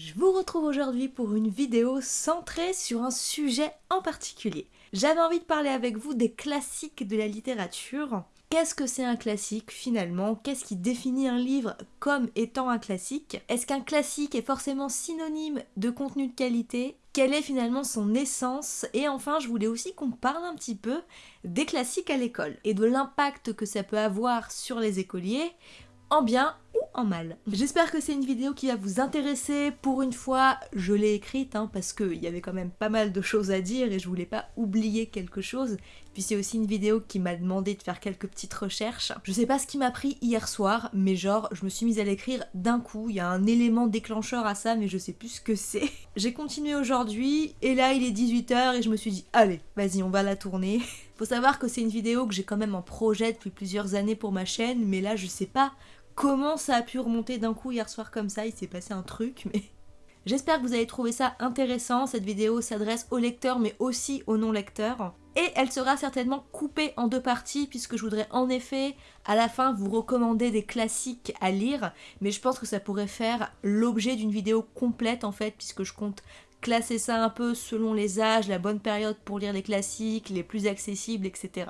Je vous retrouve aujourd'hui pour une vidéo centrée sur un sujet en particulier. J'avais envie de parler avec vous des classiques de la littérature. Qu'est-ce que c'est un classique finalement? Qu'est-ce qui définit un livre comme étant un classique? Est-ce qu'un classique est forcément synonyme de contenu de qualité? Quelle est finalement son essence? Et enfin, je voulais aussi qu'on parle un petit peu des classiques à l'école et de l'impact que ça peut avoir sur les écoliers en bien en mal. J'espère que c'est une vidéo qui va vous intéresser. Pour une fois, je l'ai écrite hein, parce qu'il y avait quand même pas mal de choses à dire et je voulais pas oublier quelque chose. Puis c'est aussi une vidéo qui m'a demandé de faire quelques petites recherches. Je sais pas ce qui m'a pris hier soir, mais genre je me suis mise à l'écrire d'un coup. Il y a un élément déclencheur à ça, mais je sais plus ce que c'est. J'ai continué aujourd'hui et là il est 18h et je me suis dit allez, vas-y on va la tourner. Faut savoir que c'est une vidéo que j'ai quand même en projet depuis plusieurs années pour ma chaîne, mais là je sais pas comment ça a pu remonter d'un coup hier soir comme ça, il s'est passé un truc, mais... J'espère que vous avez trouvé ça intéressant, cette vidéo s'adresse aux lecteurs mais aussi aux non-lecteurs. Et elle sera certainement coupée en deux parties puisque je voudrais en effet à la fin vous recommander des classiques à lire, mais je pense que ça pourrait faire l'objet d'une vidéo complète en fait puisque je compte classer ça un peu selon les âges, la bonne période pour lire les classiques, les plus accessibles, etc.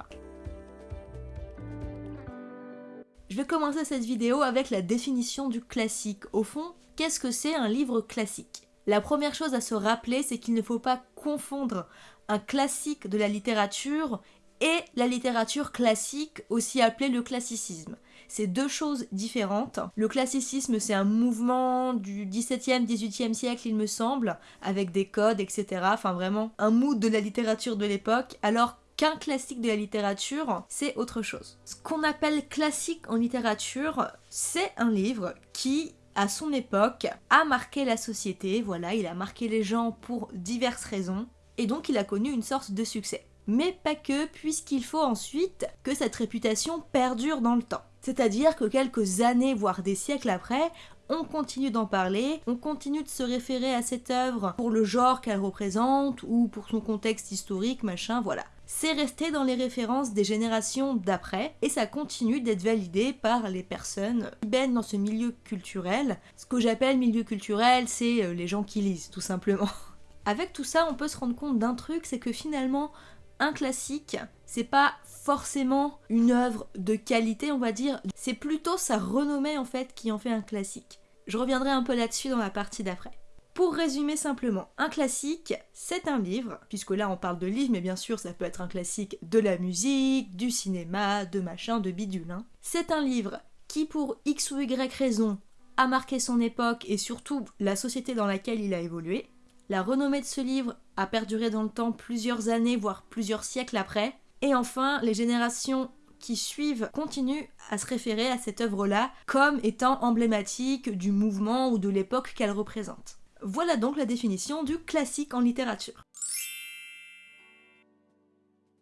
Je vais commencer cette vidéo avec la définition du classique. Au fond, qu'est-ce que c'est un livre classique? La première chose à se rappeler, c'est qu'il ne faut pas confondre un classique de la littérature et la littérature classique, aussi appelée le classicisme. C'est deux choses différentes. Le classicisme, c'est un mouvement du 17e, 18e siècle, il me semble, avec des codes, etc. Enfin, vraiment, un mood de la littérature de l'époque, alors qu'un classique de la littérature, c'est autre chose. Ce qu'on appelle classique en littérature, c'est un livre qui à son époque, a marqué la société, voilà, il a marqué les gens pour diverses raisons, et donc il a connu une sorte de succès. Mais pas que, puisqu'il faut ensuite que cette réputation perdure dans le temps. C'est-à-dire que quelques années, voire des siècles après, on continue d'en parler, on continue de se référer à cette œuvre pour le genre qu'elle représente, ou pour son contexte historique, machin, voilà c'est resté dans les références des générations d'après et ça continue d'être validé par les personnes qui baignent dans ce milieu culturel. Ce que j'appelle milieu culturel, c'est euh, les gens qui lisent, tout simplement. Avec tout ça, on peut se rendre compte d'un truc, c'est que finalement, un classique, c'est pas forcément une œuvre de qualité, on va dire, c'est plutôt sa renommée en fait qui en fait un classique. Je reviendrai un peu là-dessus dans la partie d'après. Pour résumer simplement, un classique, c'est un livre, puisque là on parle de livre, mais bien sûr ça peut être un classique de la musique, du cinéma, de machin, de bidule. Hein. C'est un livre qui pour X ou Y raison a marqué son époque et surtout la société dans laquelle il a évolué. La renommée de ce livre a perduré dans le temps plusieurs années, voire plusieurs siècles après. Et enfin, les générations qui suivent continuent à se référer à cette œuvre-là comme étant emblématique du mouvement ou de l'époque qu'elle représente. Voilà donc la définition du classique en littérature.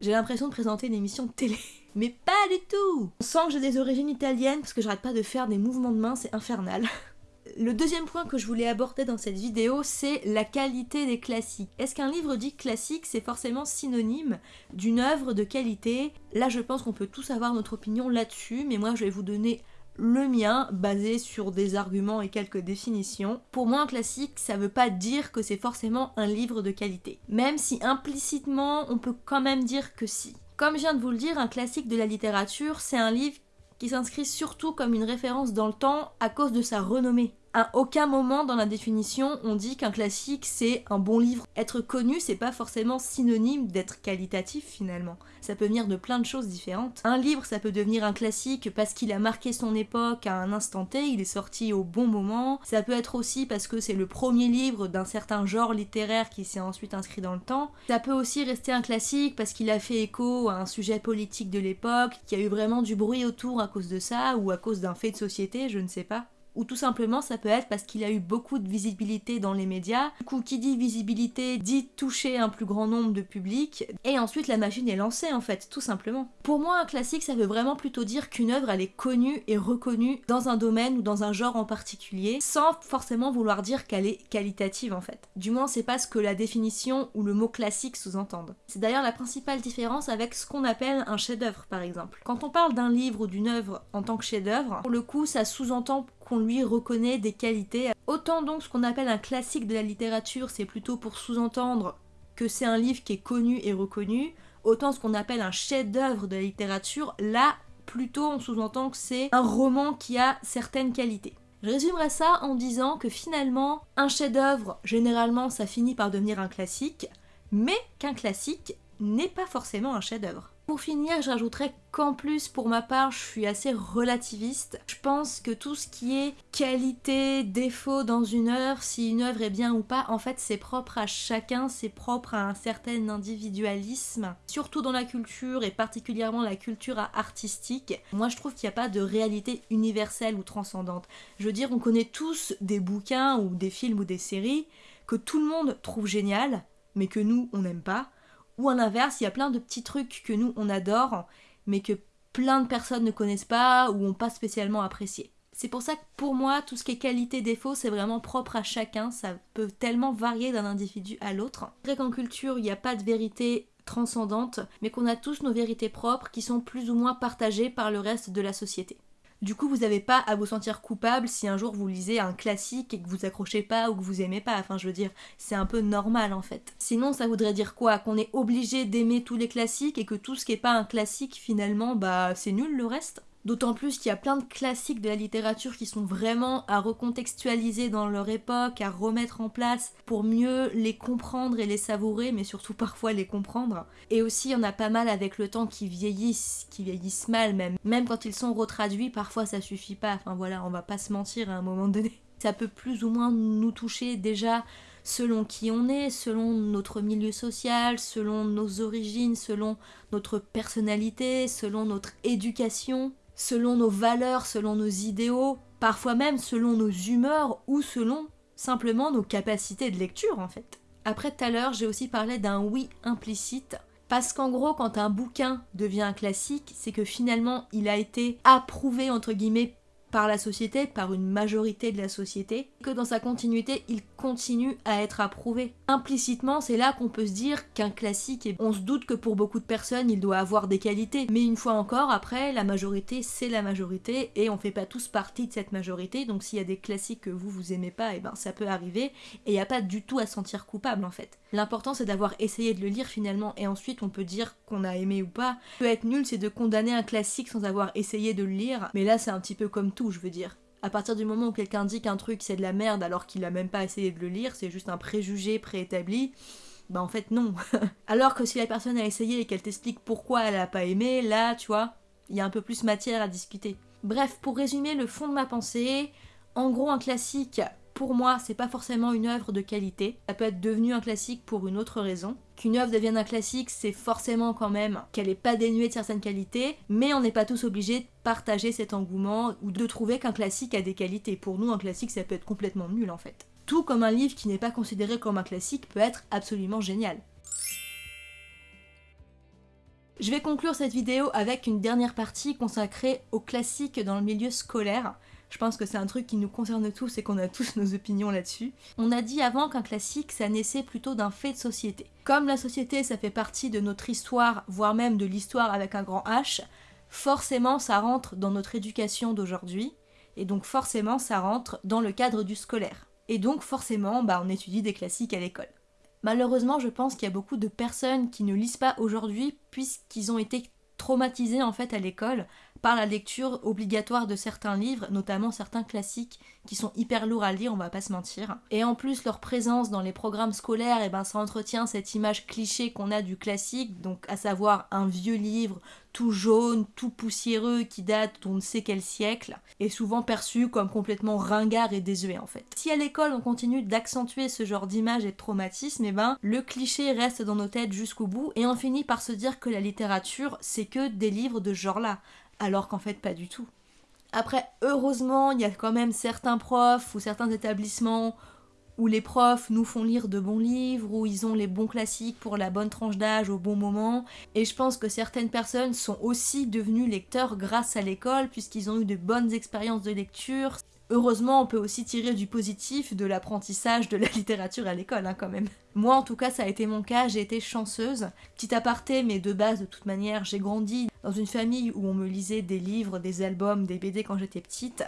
J'ai l'impression de présenter une émission de télé. Mais pas du tout On sent que j'ai des origines italiennes parce que j'arrête pas de faire des mouvements de main, c'est infernal. Le deuxième point que je voulais aborder dans cette vidéo, c'est la qualité des classiques. Est-ce qu'un livre dit classique, c'est forcément synonyme d'une œuvre de qualité? Là, je pense qu'on peut tous avoir notre opinion là-dessus, mais moi, je vais vous donner le mien, basé sur des arguments et quelques définitions. Pour moi, un classique, ça veut pas dire que c'est forcément un livre de qualité. Même si implicitement, on peut quand même dire que si. Comme je viens de vous le dire, un classique de la littérature, c'est un livre qui s'inscrit surtout comme une référence dans le temps à cause de sa renommée. À aucun moment dans la définition on dit qu'un classique c'est un bon livre. Être connu c'est pas forcément synonyme d'être qualitatif finalement. Ça peut venir de plein de choses différentes. Un livre ça peut devenir un classique parce qu'il a marqué son époque à un instant T, il est sorti au bon moment. Ça peut être aussi parce que c'est le premier livre d'un certain genre littéraire qui s'est ensuite inscrit dans le temps. Ça peut aussi rester un classique parce qu'il a fait écho à un sujet politique de l'époque, qu'il y a eu vraiment du bruit autour à cause de ça ou à cause d'un fait de société, je ne sais pas ou tout simplement ça peut être parce qu'il a eu beaucoup de visibilité dans les médias. Du coup, qui dit visibilité dit toucher un plus grand nombre de public, et ensuite la machine est lancée en fait, tout simplement. Pour moi, un classique, ça veut vraiment plutôt dire qu'une œuvre, elle est connue et reconnue dans un domaine ou dans un genre en particulier, sans forcément vouloir dire qu'elle est qualitative en fait. Du moins, c'est pas ce que la définition ou le mot classique sous-entendent. C'est d'ailleurs la principale différence avec ce qu'on appelle un chef-d'œuvre par exemple. Quand on parle d'un livre ou d'une œuvre en tant que chef-d'œuvre, pour le coup, ça sous-entend qu'on lui reconnaît des qualités. Autant donc ce qu'on appelle un classique de la littérature, c'est plutôt pour sous-entendre que c'est un livre qui est connu et reconnu, autant ce qu'on appelle un chef-d'œuvre de la littérature, là, plutôt on sous-entend que c'est un roman qui a certaines qualités. Je résumerai ça en disant que finalement, un chef-d'œuvre, généralement, ça finit par devenir un classique, mais qu'un classique n'est pas forcément un chef-d'œuvre. Pour finir, je rajouterais qu'en plus, pour ma part, je suis assez relativiste. Je pense que tout ce qui est qualité, défaut dans une œuvre, si une œuvre est bien ou pas, en fait, c'est propre à chacun, c'est propre à un certain individualisme, surtout dans la culture et particulièrement la culture artistique. Moi, je trouve qu'il n'y a pas de réalité universelle ou transcendante. Je veux dire, on connaît tous des bouquins ou des films ou des séries que tout le monde trouve génial, mais que nous, on n'aime pas ou à l'inverse, il y a plein de petits trucs que nous on adore, mais que plein de personnes ne connaissent pas ou n'ont pas spécialement apprécié. C'est pour ça que pour moi, tout ce qui est qualité-défaut, c'est vraiment propre à chacun, ça peut tellement varier d'un individu à l'autre. C'est vrai qu'en culture, il n'y a pas de vérité transcendante, mais qu'on a tous nos vérités propres qui sont plus ou moins partagées par le reste de la société. Du coup, vous n'avez pas à vous sentir coupable si un jour vous lisez un classique et que vous accrochez pas ou que vous aimez pas. Enfin, je veux dire, c'est un peu normal en fait. Sinon, ça voudrait dire quoi? Qu'on est obligé d'aimer tous les classiques et que tout ce qui est pas un classique, finalement, bah c'est nul le reste? D'autant plus qu'il y a plein de classiques de la littérature qui sont vraiment à recontextualiser dans leur époque, à remettre en place pour mieux les comprendre et les savourer, mais surtout parfois les comprendre. Et aussi, il y en a pas mal avec le temps qui vieillissent, qui vieillissent mal même. Même quand ils sont retraduits, parfois ça suffit pas. Enfin voilà, on va pas se mentir à un moment donné. Ça peut plus ou moins nous toucher déjà selon qui on est, selon notre milieu social, selon nos origines, selon notre personnalité, selon notre éducation selon nos valeurs, selon nos idéaux, parfois même selon nos humeurs ou selon simplement nos capacités de lecture en fait. Après tout à l'heure, j'ai aussi parlé d'un oui implicite. Parce qu'en gros, quand un bouquin devient un classique, c'est que finalement il a été approuvé entre guillemets par la société, par une majorité de la société, que dans sa continuité, il continue à être approuvé. Implicitement, c'est là qu'on peut se dire qu'un classique, on se doute que pour beaucoup de personnes, il doit avoir des qualités. Mais une fois encore, après, la majorité, c'est la majorité, et on fait pas tous partie de cette majorité, donc s'il y a des classiques que vous, vous aimez pas, et eh ben ça peut arriver, et il a pas du tout à se sentir coupable en fait. L'important c'est d'avoir essayé de le lire finalement, et ensuite on peut dire qu'on a aimé ou pas. Peut être nul, c'est de condamner un classique sans avoir essayé de le lire, mais là c'est un petit peu comme tout, je veux dire. À partir du moment où quelqu'un dit qu'un truc c'est de la merde alors qu'il a même pas essayé de le lire, c'est juste un préjugé préétabli, bah en fait non. alors que si la personne a essayé et qu'elle t'explique pourquoi elle a pas aimé, là tu vois, il y a un peu plus matière à discuter. Bref, pour résumer le fond de ma pensée, en gros un classique pour moi, c'est pas forcément une œuvre de qualité. Ça peut être devenu un classique pour une autre raison. Qu'une œuvre devienne un classique, c'est forcément quand même qu'elle est pas dénuée de certaines qualités, mais on n'est pas tous obligés de partager cet engouement ou de trouver qu'un classique a des qualités. Pour nous, un classique, ça peut être complètement nul en fait. Tout comme un livre qui n'est pas considéré comme un classique peut être absolument génial. Je vais conclure cette vidéo avec une dernière partie consacrée aux classiques dans le milieu scolaire. Je pense que c'est un truc qui nous concerne tous et qu'on a tous nos opinions là-dessus. On a dit avant qu'un classique, ça naissait plutôt d'un fait de société. Comme la société, ça fait partie de notre histoire, voire même de l'histoire avec un grand H, forcément ça rentre dans notre éducation d'aujourd'hui, et donc forcément ça rentre dans le cadre du scolaire. Et donc forcément, bah, on étudie des classiques à l'école. Malheureusement, je pense qu'il y a beaucoup de personnes qui ne lisent pas aujourd'hui puisqu'ils ont été traumatisés en fait à l'école par la lecture obligatoire de certains livres, notamment certains classiques qui sont hyper lourds à lire, on va pas se mentir. Et en plus, leur présence dans les programmes scolaires, et eh ben, ça entretient cette image cliché qu'on a du classique, donc à savoir un vieux livre tout jaune, tout poussiéreux, qui date d'on ne sait quel siècle, et souvent perçu comme complètement ringard et désuet en fait. Si à l'école on continue d'accentuer ce genre d'image et de traumatisme, eh ben le cliché reste dans nos têtes jusqu'au bout, et on finit par se dire que la littérature c'est que des livres de ce genre-là, alors qu'en fait pas du tout. Après, heureusement, il y a quand même certains profs ou certains établissements où les profs nous font lire de bons livres, où ils ont les bons classiques pour la bonne tranche d'âge au bon moment. Et je pense que certaines personnes sont aussi devenues lecteurs grâce à l'école, puisqu'ils ont eu de bonnes expériences de lecture. Heureusement, on peut aussi tirer du positif de l'apprentissage de la littérature à l'école, hein, quand même. Moi, en tout cas, ça a été mon cas, j'ai été chanceuse. Petit aparté, mais de base, de toute manière, j'ai grandi dans une famille où on me lisait des livres, des albums, des BD quand j'étais petite.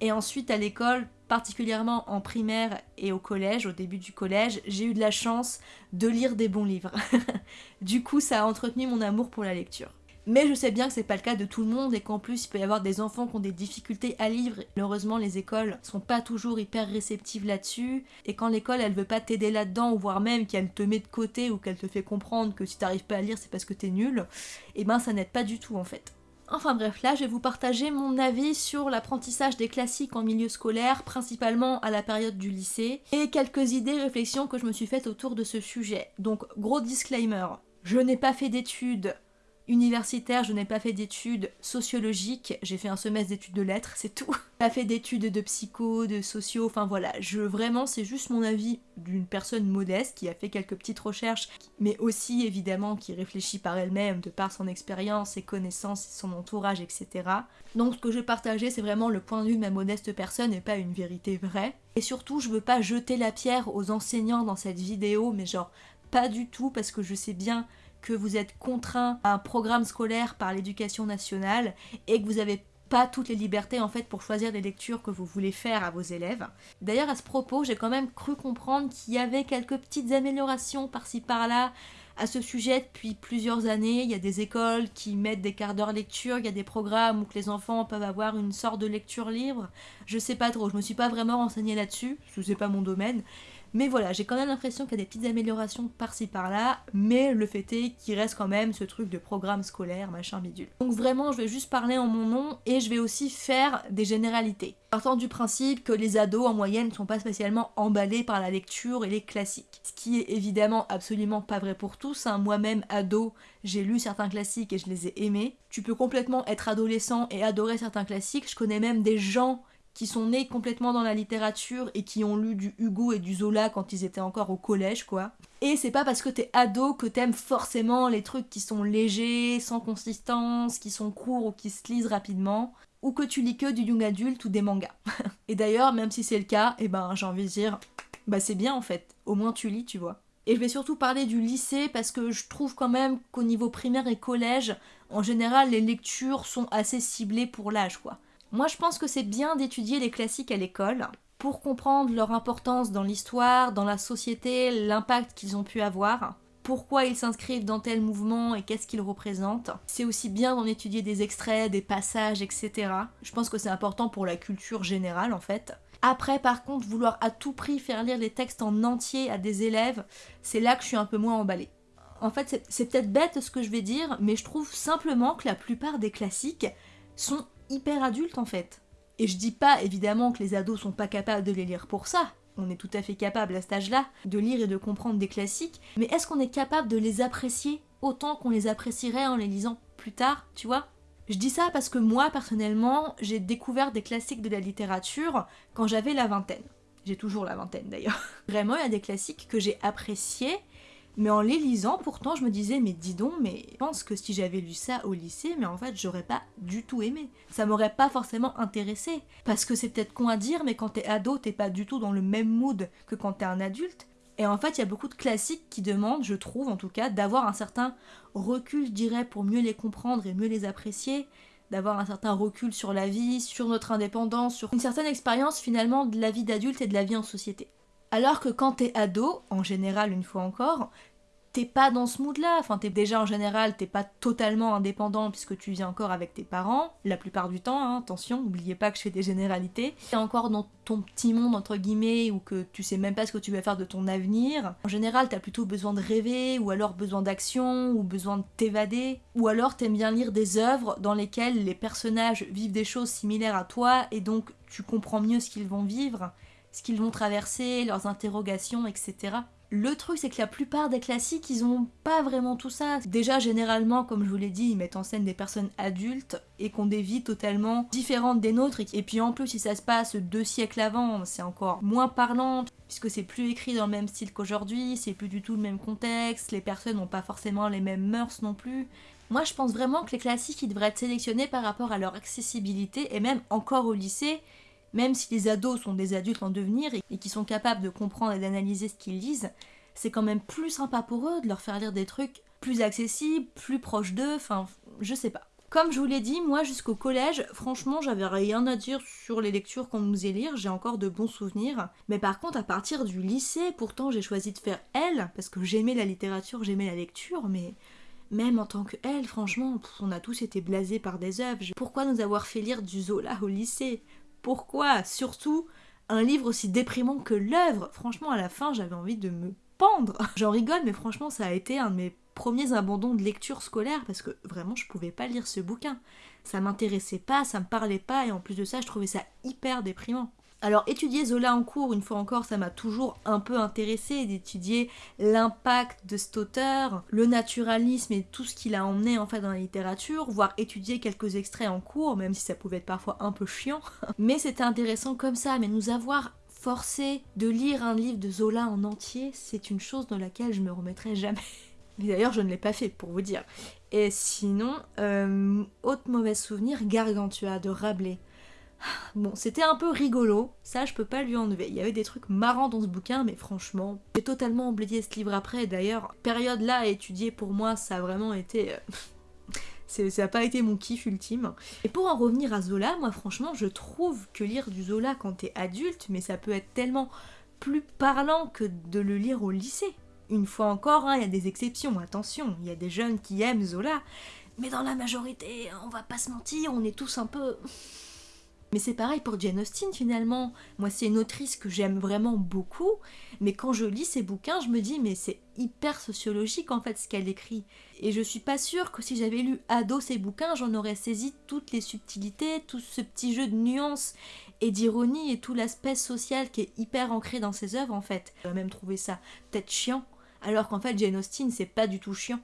Et ensuite à l'école, particulièrement en primaire et au collège, au début du collège, j'ai eu de la chance de lire des bons livres. du coup, ça a entretenu mon amour pour la lecture. Mais je sais bien que c'est pas le cas de tout le monde et qu'en plus il peut y avoir des enfants qui ont des difficultés à lire. Malheureusement, les écoles sont pas toujours hyper réceptives là-dessus. Et quand l'école elle veut pas t'aider là-dedans, ou voire même qu'elle te met de côté ou qu'elle te fait comprendre que si t'arrives pas à lire c'est parce que t'es nul, et eh ben ça n'aide pas du tout en fait. Enfin bref, là je vais vous partager mon avis sur l'apprentissage des classiques en milieu scolaire, principalement à la période du lycée, et quelques idées, réflexions que je me suis faites autour de ce sujet. Donc gros disclaimer, je n'ai pas fait d'études universitaire, je n'ai pas fait d'études sociologiques, j'ai fait un semestre d'études de lettres, c'est tout. Pas fait d'études de psycho, de sociaux, enfin voilà, je vraiment c'est juste mon avis d'une personne modeste qui a fait quelques petites recherches, mais aussi évidemment qui réfléchit par elle-même de par son expérience, ses connaissances, son entourage, etc. Donc ce que je partager c'est vraiment le point de vue de ma modeste personne et pas une vérité vraie. Et surtout je veux pas jeter la pierre aux enseignants dans cette vidéo, mais genre pas du tout parce que je sais bien que vous êtes contraint à un programme scolaire par l'éducation nationale et que vous n'avez pas toutes les libertés en fait pour choisir les lectures que vous voulez faire à vos élèves. D'ailleurs à ce propos, j'ai quand même cru comprendre qu'il y avait quelques petites améliorations par-ci par-là à ce sujet depuis plusieurs années. Il y a des écoles qui mettent des quarts d'heure lecture, il y a des programmes où les enfants peuvent avoir une sorte de lecture libre. Je sais pas trop, je me suis pas vraiment renseignée là-dessus, parce que c'est pas mon domaine. Mais voilà, j'ai quand même l'impression qu'il y a des petites améliorations par-ci par-là, mais le fait est qu'il reste quand même ce truc de programme scolaire, machin bidule. Donc vraiment, je vais juste parler en mon nom et je vais aussi faire des généralités. Partant du principe que les ados en moyenne ne sont pas spécialement emballés par la lecture et les classiques. Ce qui est évidemment absolument pas vrai pour tous. Hein. Moi-même, ado, j'ai lu certains classiques et je les ai aimés. Tu peux complètement être adolescent et adorer certains classiques. Je connais même des gens qui sont nés complètement dans la littérature et qui ont lu du Hugo et du Zola quand ils étaient encore au collège, quoi. Et c'est pas parce que t'es ado que t'aimes forcément les trucs qui sont légers, sans consistance, qui sont courts ou qui se lisent rapidement, ou que tu lis que du young adulte ou des mangas. et d'ailleurs, même si c'est le cas, eh ben j'ai envie de dire, bah c'est bien en fait, au moins tu lis, tu vois. Et je vais surtout parler du lycée parce que je trouve quand même qu'au niveau primaire et collège, en général, les lectures sont assez ciblées pour l'âge, quoi. Moi, je pense que c'est bien d'étudier les classiques à l'école pour comprendre leur importance dans l'histoire, dans la société, l'impact qu'ils ont pu avoir, pourquoi ils s'inscrivent dans tel mouvement et qu'est-ce qu'ils représentent. C'est aussi bien d'en étudier des extraits, des passages, etc. Je pense que c'est important pour la culture générale en fait. Après, par contre, vouloir à tout prix faire lire les textes en entier à des élèves, c'est là que je suis un peu moins emballée. En fait, c'est peut-être bête ce que je vais dire, mais je trouve simplement que la plupart des classiques sont hyper adulte en fait. Et je dis pas évidemment que les ados sont pas capables de les lire pour ça. On est tout à fait capable à cet âge-là de lire et de comprendre des classiques, mais est-ce qu'on est capable de les apprécier autant qu'on les apprécierait en les lisant plus tard, tu vois? Je dis ça parce que moi personnellement, j'ai découvert des classiques de la littérature quand j'avais la vingtaine. J'ai toujours la vingtaine d'ailleurs. Vraiment, il y a des classiques que j'ai appréciés mais en les lisant, pourtant, je me disais, mais dis donc, mais je pense que si j'avais lu ça au lycée, mais en fait, j'aurais pas du tout aimé. Ça m'aurait pas forcément intéressé. Parce que c'est peut-être con à dire, mais quand t'es ado, t'es pas du tout dans le même mood que quand t'es un adulte. Et en fait, il y a beaucoup de classiques qui demandent, je trouve en tout cas, d'avoir un certain recul, je dirais, pour mieux les comprendre et mieux les apprécier, d'avoir un certain recul sur la vie, sur notre indépendance, sur une certaine expérience finalement de la vie d'adulte et de la vie en société. Alors que quand t'es ado, en général une fois encore, t'es pas dans ce mood-là. Enfin, t'es déjà en général, t'es pas totalement indépendant puisque tu vis encore avec tes parents, la plupart du temps, hein, attention, n'oubliez pas que je fais des généralités. T'es encore dans ton petit monde, entre guillemets, ou que tu sais même pas ce que tu vas faire de ton avenir. En général, t'as plutôt besoin de rêver, ou alors besoin d'action, ou besoin de t'évader. Ou alors t'aimes bien lire des œuvres dans lesquelles les personnages vivent des choses similaires à toi, et donc tu comprends mieux ce qu'ils vont vivre ce qu'ils vont traverser, leurs interrogations, etc. Le truc, c'est que la plupart des classiques, ils ont pas vraiment tout ça. Déjà, généralement, comme je vous l'ai dit, ils mettent en scène des personnes adultes et qui ont des vies totalement différentes des nôtres. Et puis en plus, si ça se passe deux siècles avant, c'est encore moins parlant, puisque c'est plus écrit dans le même style qu'aujourd'hui, c'est plus du tout le même contexte, les personnes n'ont pas forcément les mêmes mœurs non plus. Moi, je pense vraiment que les classiques, ils devraient être sélectionnés par rapport à leur accessibilité, et même encore au lycée, même si les ados sont des adultes en devenir et, qui sont capables de comprendre et d'analyser ce qu'ils lisent, c'est quand même plus sympa pour eux de leur faire lire des trucs plus accessibles, plus proches d'eux, enfin, je sais pas. Comme je vous l'ai dit, moi jusqu'au collège, franchement, j'avais rien à dire sur les lectures qu'on nous faisait lire, j'ai encore de bons souvenirs. Mais par contre, à partir du lycée, pourtant j'ai choisi de faire L, parce que j'aimais la littérature, j'aimais la lecture, mais même en tant que L, franchement, on a tous été blasés par des œuvres. Pourquoi nous avoir fait lire du Zola au lycée? Pourquoi Surtout un livre aussi déprimant que l'œuvre. Franchement, à la fin, j'avais envie de me pendre. J'en rigole, mais franchement, ça a été un de mes premiers abandons de lecture scolaire parce que vraiment je pouvais pas lire ce bouquin. Ça m'intéressait pas, ça me parlait pas et en plus de ça je trouvais ça hyper déprimant. Alors étudier Zola en cours, une fois encore, ça m'a toujours un peu intéressé d'étudier l'impact de cet auteur, le naturalisme et tout ce qu'il a emmené en fait dans la littérature, voire étudier quelques extraits en cours, même si ça pouvait être parfois un peu chiant. Mais c'était intéressant comme ça, mais nous avoir forcé de lire un livre de Zola en entier, c'est une chose dans laquelle je me remettrai jamais. D'ailleurs, je ne l'ai pas fait, pour vous dire. Et sinon, euh, autre mauvais souvenir, Gargantua de Rabelais. Bon, c'était un peu rigolo, ça je peux pas lui enlever. Il y avait des trucs marrants dans ce bouquin, mais franchement, j'ai totalement oublié ce livre après. D'ailleurs, période là à étudier pour moi, ça a vraiment été. Euh, ça n'a pas été mon kiff ultime. Et pour en revenir à Zola, moi franchement, je trouve que lire du Zola quand t'es adulte, mais ça peut être tellement plus parlant que de le lire au lycée. Une fois encore, hein, il y a des exceptions, attention, il y a des jeunes qui aiment Zola, mais dans la majorité, on va pas se mentir, on est tous un peu... Mais c'est pareil pour Jane Austen finalement. Moi, c'est une autrice que j'aime vraiment beaucoup, mais quand je lis ses bouquins, je me dis, mais c'est hyper sociologique en fait ce qu'elle écrit. Et je suis pas sûre que si j'avais lu ado ses bouquins, j'en aurais saisi toutes les subtilités, tout ce petit jeu de nuances et d'ironie et tout l'aspect social qui est hyper ancré dans ses œuvres en fait. J'aurais même trouvé ça peut-être chiant alors qu'en fait Jane Austen c'est pas du tout chiant.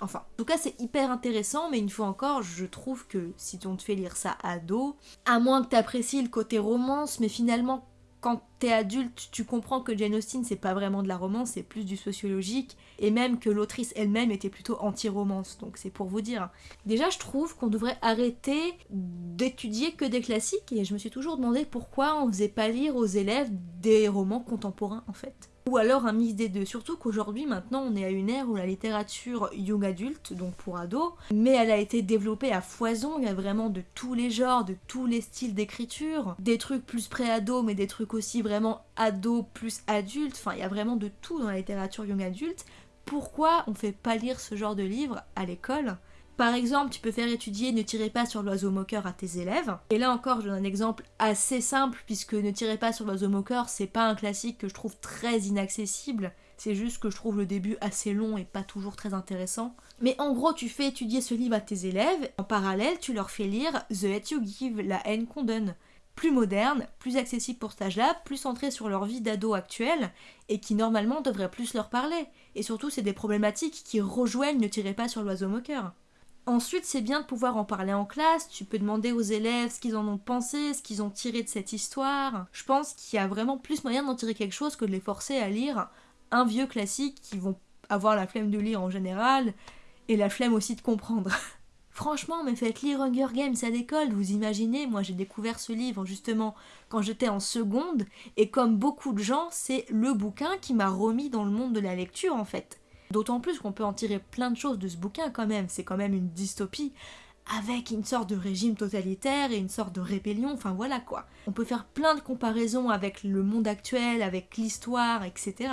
Enfin, en tout cas c'est hyper intéressant, mais une fois encore, je trouve que si on te fait lire ça ado, à moins que t'apprécies le côté romance, mais finalement quand t'es adulte, tu comprends que Jane Austen c'est pas vraiment de la romance, c'est plus du sociologique, et même que l'autrice elle-même était plutôt anti-romance, donc c'est pour vous dire. Déjà, je trouve qu'on devrait arrêter d'étudier que des classiques, et je me suis toujours demandé pourquoi on faisait pas lire aux élèves des romans contemporains en fait ou alors un mix des deux. Surtout qu'aujourd'hui, maintenant, on est à une ère où la littérature young adulte, donc pour ados, mais elle a été développée à foison. Il y a vraiment de tous les genres, de tous les styles d'écriture, des trucs plus pré-ado, mais des trucs aussi vraiment ado plus adulte. Enfin, il y a vraiment de tout dans la littérature young adulte. Pourquoi on fait pas lire ce genre de livre à l'école? Par exemple, tu peux faire étudier Ne tirez pas sur l'oiseau moqueur à tes élèves. Et là encore, je donne un exemple assez simple, puisque Ne tirez pas sur l'oiseau moqueur, c'est pas un classique que je trouve très inaccessible. C'est juste que je trouve le début assez long et pas toujours très intéressant. Mais en gros, tu fais étudier ce livre à tes élèves. En parallèle, tu leur fais lire The Hate You Give, La haine qu'on donne plus moderne, plus accessible pour cet âge-là, plus centré sur leur vie d'ado actuelle, et qui normalement devrait plus leur parler. Et surtout, c'est des problématiques qui rejoignent Ne tirez pas sur l'oiseau moqueur. Ensuite, c'est bien de pouvoir en parler en classe, tu peux demander aux élèves ce qu'ils en ont pensé, ce qu'ils ont tiré de cette histoire. Je pense qu'il y a vraiment plus moyen d'en tirer quelque chose que de les forcer à lire un vieux classique qui vont avoir la flemme de lire en général et la flemme aussi de comprendre. Franchement, mais faites lire Hunger Games à l'école, vous imaginez, moi j'ai découvert ce livre justement quand j'étais en seconde, et comme beaucoup de gens, c'est le bouquin qui m'a remis dans le monde de la lecture en fait. D'autant plus qu'on peut en tirer plein de choses de ce bouquin quand même, c'est quand même une dystopie avec une sorte de régime totalitaire et une sorte de rébellion, enfin voilà quoi. On peut faire plein de comparaisons avec le monde actuel, avec l'histoire, etc.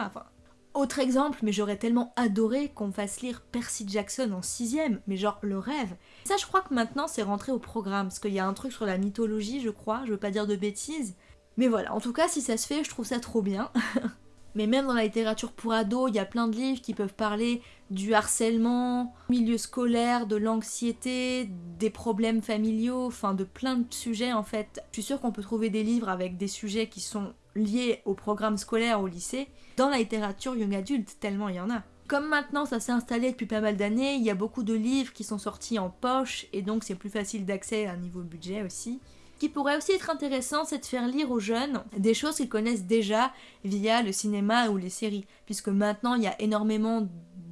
Autre exemple, mais j'aurais tellement adoré qu'on fasse lire Percy Jackson en sixième, mais genre le rêve. Ça je crois que maintenant c'est rentré au programme, parce qu'il y a un truc sur la mythologie je crois, je veux pas dire de bêtises. Mais voilà, en tout cas si ça se fait, je trouve ça trop bien. Mais même dans la littérature pour ados, il y a plein de livres qui peuvent parler du harcèlement, milieu scolaire, de l'anxiété, des problèmes familiaux, enfin de plein de sujets en fait. Je suis sûre qu'on peut trouver des livres avec des sujets qui sont liés au programme scolaire au lycée dans la littérature young adulte, tellement il y en a. Comme maintenant ça s'est installé depuis pas mal d'années, il y a beaucoup de livres qui sont sortis en poche et donc c'est plus facile d'accès à niveau budget aussi qui pourrait aussi être intéressant, c'est de faire lire aux jeunes des choses qu'ils connaissent déjà via le cinéma ou les séries, puisque maintenant il y a énormément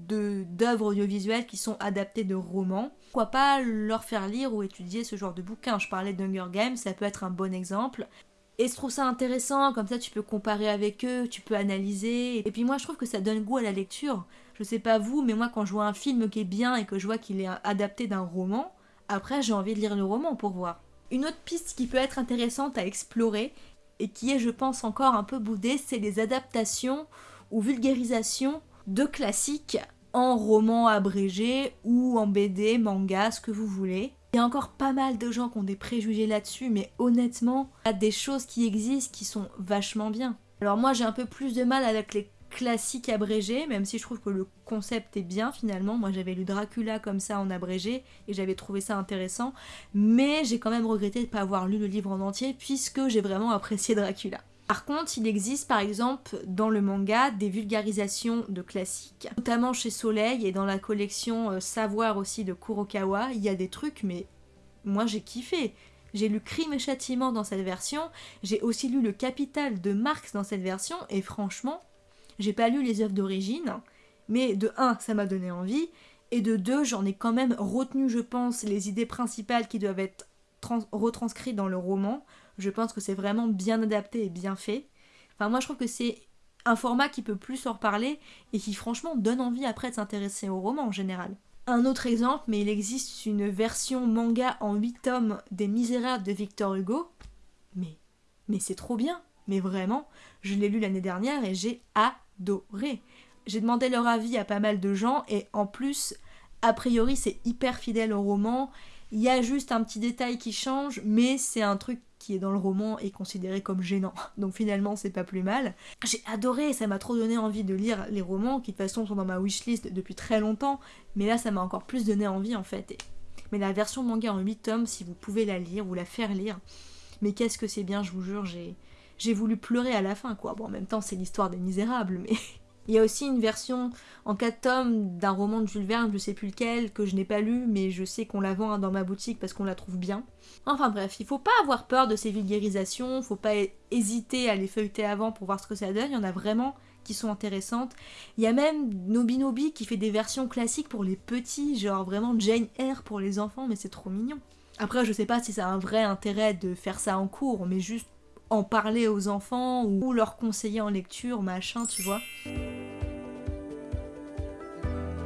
d'œuvres audiovisuelles qui sont adaptées de romans. Pourquoi pas leur faire lire ou étudier ce genre de bouquins Je parlais d'Hunger Games, ça peut être un bon exemple. Et je trouve ça intéressant, comme ça tu peux comparer avec eux, tu peux analyser. Et puis moi je trouve que ça donne goût à la lecture. Je sais pas vous, mais moi quand je vois un film qui est bien et que je vois qu'il est adapté d'un roman, Après, j'ai envie de lire le roman pour voir. Une autre piste qui peut être intéressante à explorer, et qui est, je pense, encore un peu boudée, c'est les adaptations ou vulgarisations de classiques en roman abrégé ou en BD, manga, ce que vous voulez. Il y a encore pas mal de gens qui ont des préjugés là-dessus, mais honnêtement, il y a des choses qui existent qui sont vachement bien. Alors moi j'ai un peu plus de mal avec les classiques abrégés, même si je trouve que le concept est bien finalement. Moi j'avais lu Dracula comme ça en abrégé et j'avais trouvé ça intéressant, mais j'ai quand même regretté de ne pas avoir lu le livre en entier puisque j'ai vraiment apprécié Dracula. Par contre, il existe par exemple dans le manga des vulgarisations de classiques, notamment chez Soleil et dans la collection euh, Savoir aussi de Kurokawa, il y a des trucs mais moi j'ai kiffé. J'ai lu Crime et Châtiment dans cette version, j'ai aussi lu Le Capital de Marx dans cette version et franchement, j'ai pas lu les œuvres d'origine, mais de un, ça m'a donné envie et de deux, j'en ai quand même retenu, je pense, les idées principales qui doivent être retranscrites dans le roman je pense que c'est vraiment bien adapté et bien fait. Enfin, moi, je trouve que c'est un format qui peut plus en reparler et qui, franchement, donne envie après de s'intéresser au roman en général. Un autre exemple, mais il existe une version manga en 8 tomes des Misérables de Victor Hugo. Mais, mais c'est trop bien, mais vraiment, je l'ai lu l'année dernière et j'ai J'ai demandé leur avis à pas mal de gens et en plus, a priori, c'est hyper fidèle au roman. Il y a juste un petit détail qui change, mais c'est un truc qui est dans le roman est considéré comme gênant. Donc finalement, c'est pas plus mal. J'ai adoré, ça m'a trop donné envie de lire les romans qui de toute façon sont dans ma wishlist depuis très longtemps, mais là ça m'a encore plus donné envie en fait. Mais la version manga en 8 tomes, si vous pouvez la lire ou la faire lire, mais qu'est-ce que c'est bien, je vous jure, j'ai j'ai voulu pleurer à la fin quoi. Bon, en même temps, c'est l'histoire des misérables, mais Il y a aussi une version en 4 tomes d'un roman de Jules Verne, je sais plus lequel, que je n'ai pas lu, mais je sais qu'on la vend dans ma boutique parce qu'on la trouve bien. Enfin bref, il faut pas avoir peur de ces vulgarisations, faut pas hésiter à les feuilleter avant pour voir ce que ça donne, il y en a vraiment qui sont intéressantes. Il y a même Nobinobi qui fait des versions classiques pour les petits, genre vraiment Jane Eyre pour les enfants, mais c'est trop mignon. Après, je sais pas si ça a un vrai intérêt de faire ça en cours, mais juste en parler aux enfants ou leur conseiller en lecture, machin, tu vois.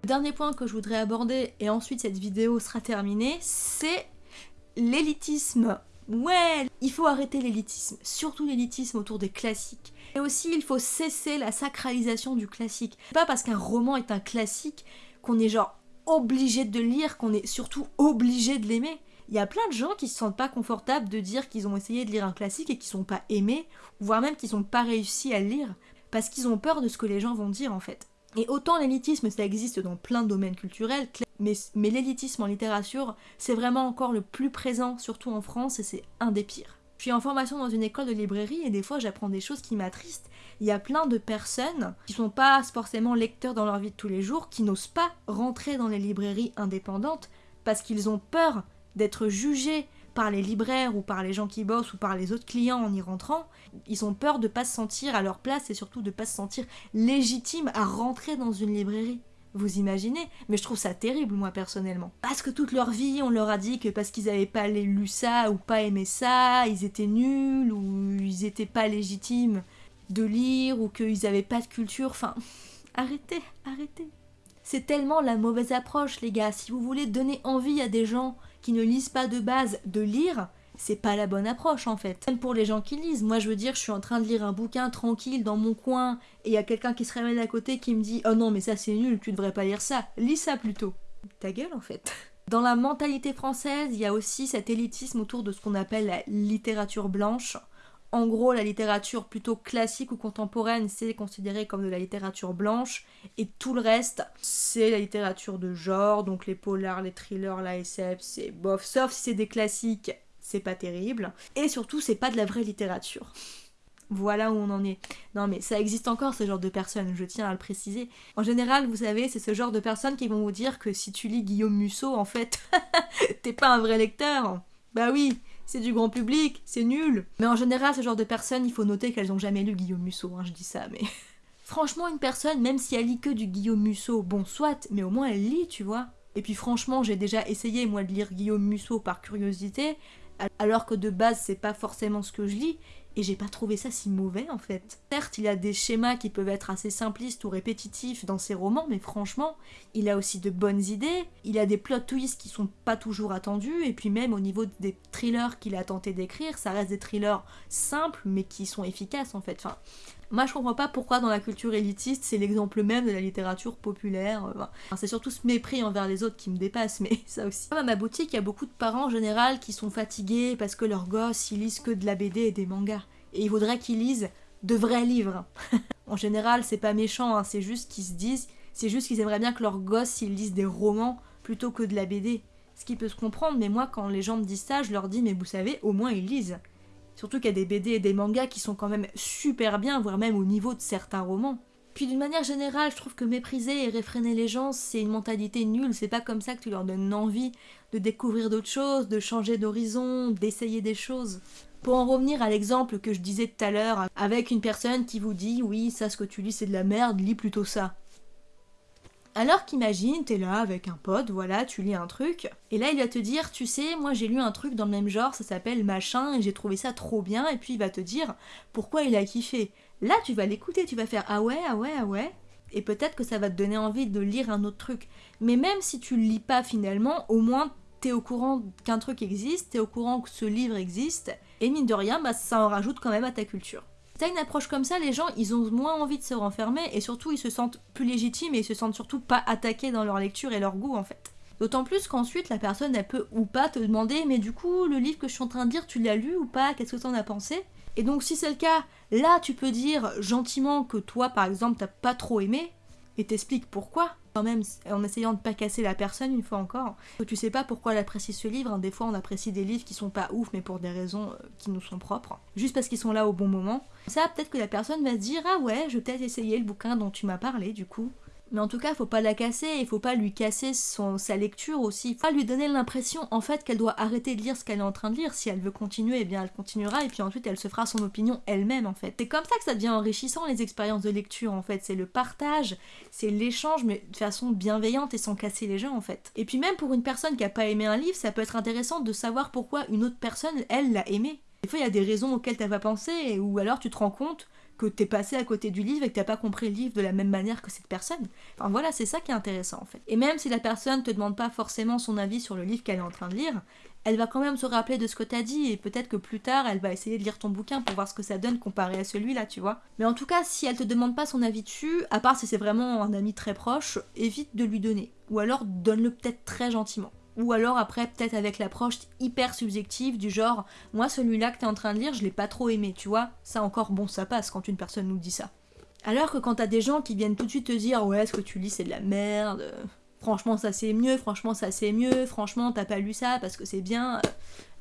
Dernier point que je voudrais aborder, et ensuite cette vidéo sera terminée, c'est l'élitisme. Ouais, il faut arrêter l'élitisme, surtout l'élitisme autour des classiques. Et aussi, il faut cesser la sacralisation du classique. Pas parce qu'un roman est un classique qu'on est genre obligé de lire, qu'on est surtout obligé de l'aimer il y a plein de gens qui se sentent pas confortables de dire qu'ils ont essayé de lire un classique et qu'ils sont pas aimés, voire même qu'ils n'ont pas réussi à le lire, parce qu'ils ont peur de ce que les gens vont dire en fait. Et autant l'élitisme, ça existe dans plein de domaines culturels, mais, mais l'élitisme en littérature, c'est vraiment encore le plus présent, surtout en France, et c'est un des pires. Je suis en formation dans une école de librairie et des fois j'apprends des choses qui m'attristent. Il y a plein de personnes qui sont pas forcément lecteurs dans leur vie de tous les jours, qui n'osent pas rentrer dans les librairies indépendantes parce qu'ils ont peur d'être jugés par les libraires ou par les gens qui bossent ou par les autres clients en y rentrant, ils ont peur de pas se sentir à leur place et surtout de pas se sentir légitimes à rentrer dans une librairie. Vous imaginez? Mais je trouve ça terrible, moi, personnellement. Parce que toute leur vie, on leur a dit que parce qu'ils n'avaient pas lu ça ou pas aimé ça, ils étaient nuls ou ils étaient pas légitimes de lire ou qu'ils n'avaient pas de culture. Enfin, arrêtez, arrêtez. C'est tellement la mauvaise approche, les gars. Si vous voulez donner envie à des gens qui ne lisent pas de base de lire, c'est pas la bonne approche en fait. Même pour les gens qui lisent, moi je veux dire, je suis en train de lire un bouquin tranquille dans mon coin et il y a quelqu'un qui se réveille à côté qui me dit Oh non, mais ça c'est nul, tu devrais pas lire ça, lis ça plutôt. Ta gueule en fait. Dans la mentalité française, il y a aussi cet élitisme autour de ce qu'on appelle la littérature blanche. En gros, la littérature plutôt classique ou contemporaine, c'est considéré comme de la littérature blanche, et tout le reste, c'est la littérature de genre, donc les polars, les thrillers, la SF, c'est bof, sauf si c'est des classiques, c'est pas terrible. Et surtout, c'est pas de la vraie littérature. Voilà où on en est. Non mais ça existe encore ce genre de personnes, je tiens à le préciser. En général, vous savez, c'est ce genre de personnes qui vont vous dire que si tu lis Guillaume Musso, en fait, t'es pas un vrai lecteur. Bah oui, c'est du grand public, c'est nul. Mais en général, ce genre de personnes, il faut noter qu'elles n'ont jamais lu Guillaume Musso, hein, je dis ça, mais... franchement, une personne, même si elle lit que du Guillaume Musso, bon, soit, mais au moins elle lit, tu vois. Et puis franchement, j'ai déjà essayé, moi, de lire Guillaume Musso par curiosité, alors que de base, c'est pas forcément ce que je lis, Et j'ai pas trouvé ça si mauvais en fait. Certes, il a des schémas qui peuvent être assez simplistes ou répétitifs dans ses romans, mais franchement, il a aussi de bonnes idées. Il a des plot twists qui sont pas toujours attendus, et puis même au niveau des thrillers qu'il a tenté d'écrire, ça reste des thrillers simples mais qui sont efficaces en fait. Enfin, moi, je comprends pas pourquoi dans la culture élitiste, c'est l'exemple même de la littérature populaire. Euh, c'est surtout ce mépris envers les autres qui me dépasse, mais ça aussi. À ma boutique, il y a beaucoup de parents en général qui sont fatigués parce que leurs gosses, ils lisent que de la BD et des mangas. Et ils voudraient qu'ils lisent de vrais livres. en général, c'est pas méchant, hein, c'est juste qu'ils se disent, c'est juste qu'ils aimeraient bien que leurs gosses, ils lisent des romans plutôt que de la BD. Ce qui peut se comprendre, mais moi, quand les gens me disent ça, je leur dis, mais vous savez, au moins ils lisent. Surtout qu'il y a des BD et des mangas qui sont quand même super bien, voire même au niveau de certains romans. Puis d'une manière générale, je trouve que mépriser et réfréner les gens, c'est une mentalité nulle, c'est pas comme ça que tu leur donnes envie de découvrir d'autres choses, de changer d'horizon, d'essayer des choses. Pour en revenir à l'exemple que je disais tout à l'heure, avec une personne qui vous dit oui, ça ce que tu lis c'est de la merde, lis plutôt ça. Alors qu'imagine, t'es là avec un pote, voilà, tu lis un truc, et là il va te dire, tu sais, moi j'ai lu un truc dans le même genre, ça s'appelle machin, et j'ai trouvé ça trop bien, et puis il va te dire pourquoi il a kiffé. Là tu vas l'écouter, tu vas faire ah ouais, ah ouais, ah ouais, et peut-être que ça va te donner envie de lire un autre truc. Mais même si tu le lis pas finalement, au moins t'es au courant qu'un truc existe, t'es au courant que ce livre existe, et mine de rien, bah, ça en rajoute quand même à ta culture. T'as une approche comme ça, les gens, ils ont moins envie de se renfermer et surtout, ils se sentent plus légitimes et ils se sentent surtout pas attaqués dans leur lecture et leur goût en fait. D'autant plus qu'ensuite, la personne, elle peut ou pas te demander, mais du coup, le livre que je suis en train de dire, tu l'as lu ou pas? Qu'est-ce que t'en as pensé? Et donc, si c'est le cas, là, tu peux dire gentiment que toi, par exemple, t'as pas trop aimé, et t'expliques pourquoi, quand même, en essayant de pas casser la personne une fois encore. Tu sais pas pourquoi elle apprécie ce livre, hein. des fois on apprécie des livres qui sont pas ouf, mais pour des raisons euh, qui nous sont propres, juste parce qu'ils sont là au bon moment. Ça, peut-être que la personne va se dire Ah ouais, je vais peut-être essayer le bouquin dont tu m'as parlé, du coup. Mais en tout cas, faut pas la casser, il faut pas lui casser son, sa lecture aussi. Faut pas lui donner l'impression en fait qu'elle doit arrêter de lire ce qu'elle est en train de lire. Si elle veut continuer, eh bien elle continuera et puis ensuite elle se fera son opinion elle-même en fait. C'est comme ça que ça devient enrichissant les expériences de lecture en fait. C'est le partage, c'est l'échange mais de façon bienveillante et sans casser les gens en fait. Et puis même pour une personne qui a pas aimé un livre, ça peut être intéressant de savoir pourquoi une autre personne, elle, l'a aimé. Des fois, il y a des raisons auxquelles t'as pas pensé, ou alors tu te rends compte que t'es passé à côté du livre et que t'as pas compris le livre de la même manière que cette personne. Enfin voilà, c'est ça qui est intéressant en fait. Et même si la personne te demande pas forcément son avis sur le livre qu'elle est en train de lire, elle va quand même se rappeler de ce que t'as dit et peut-être que plus tard elle va essayer de lire ton bouquin pour voir ce que ça donne comparé à celui-là, tu vois. Mais en tout cas, si elle te demande pas son avis dessus, à part si c'est vraiment un ami très proche, évite de lui donner. Ou alors donne-le peut-être très gentiment. Ou alors après, peut-être avec l'approche hyper subjective du genre, moi celui-là que t'es en train de lire, je l'ai pas trop aimé, tu vois. Ça encore, bon, ça passe quand une personne nous dit ça. Alors que quand t'as des gens qui viennent tout de suite te dire, ouais, ce que tu lis c'est de la merde, franchement ça c'est mieux, franchement ça c'est mieux, franchement t'as pas lu ça parce que c'est bien,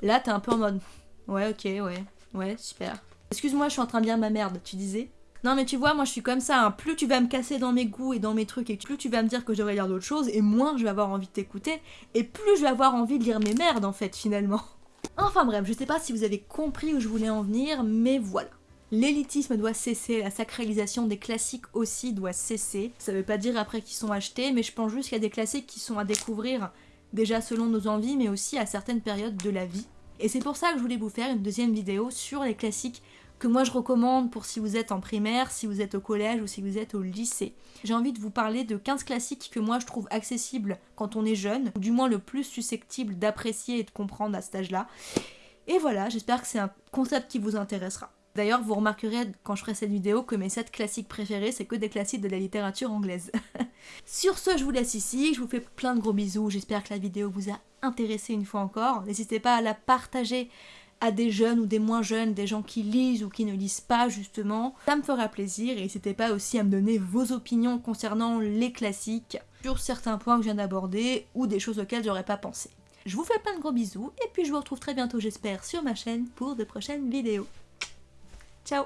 là t'es un peu en mode, ouais, ok, ouais, ouais, super. Excuse-moi, je suis en train de lire ma merde, tu disais? Non mais tu vois, moi je suis comme ça, hein. plus tu vas me casser dans mes goûts et dans mes trucs, et plus tu vas me dire que je devrais lire d'autres choses, et moins je vais avoir envie de t'écouter, et plus je vais avoir envie de lire mes merdes en fait finalement. Enfin bref, je sais pas si vous avez compris où je voulais en venir, mais voilà. L'élitisme doit cesser, la sacralisation des classiques aussi doit cesser. Ça veut pas dire après qu'ils sont achetés, mais je pense juste qu'il y a des classiques qui sont à découvrir, déjà selon nos envies, mais aussi à certaines périodes de la vie. Et c'est pour ça que je voulais vous faire une deuxième vidéo sur les classiques que moi je recommande pour si vous êtes en primaire, si vous êtes au collège ou si vous êtes au lycée. J'ai envie de vous parler de 15 classiques que moi je trouve accessibles quand on est jeune, ou du moins le plus susceptible d'apprécier et de comprendre à cet âge-là. Et voilà, j'espère que c'est un concept qui vous intéressera. D'ailleurs, vous remarquerez quand je ferai cette vidéo que mes 7 classiques préférés, c'est que des classiques de la littérature anglaise. Sur ce, je vous laisse ici, je vous fais plein de gros bisous, j'espère que la vidéo vous a intéressé une fois encore. N'hésitez pas à la partager à des jeunes ou des moins jeunes, des gens qui lisent ou qui ne lisent pas justement. Ça me fera plaisir et n'hésitez pas aussi à me donner vos opinions concernant les classiques sur certains points que je viens d'aborder ou des choses auxquelles j'aurais pas pensé. Je vous fais plein de gros bisous et puis je vous retrouve très bientôt j'espère sur ma chaîne pour de prochaines vidéos. Ciao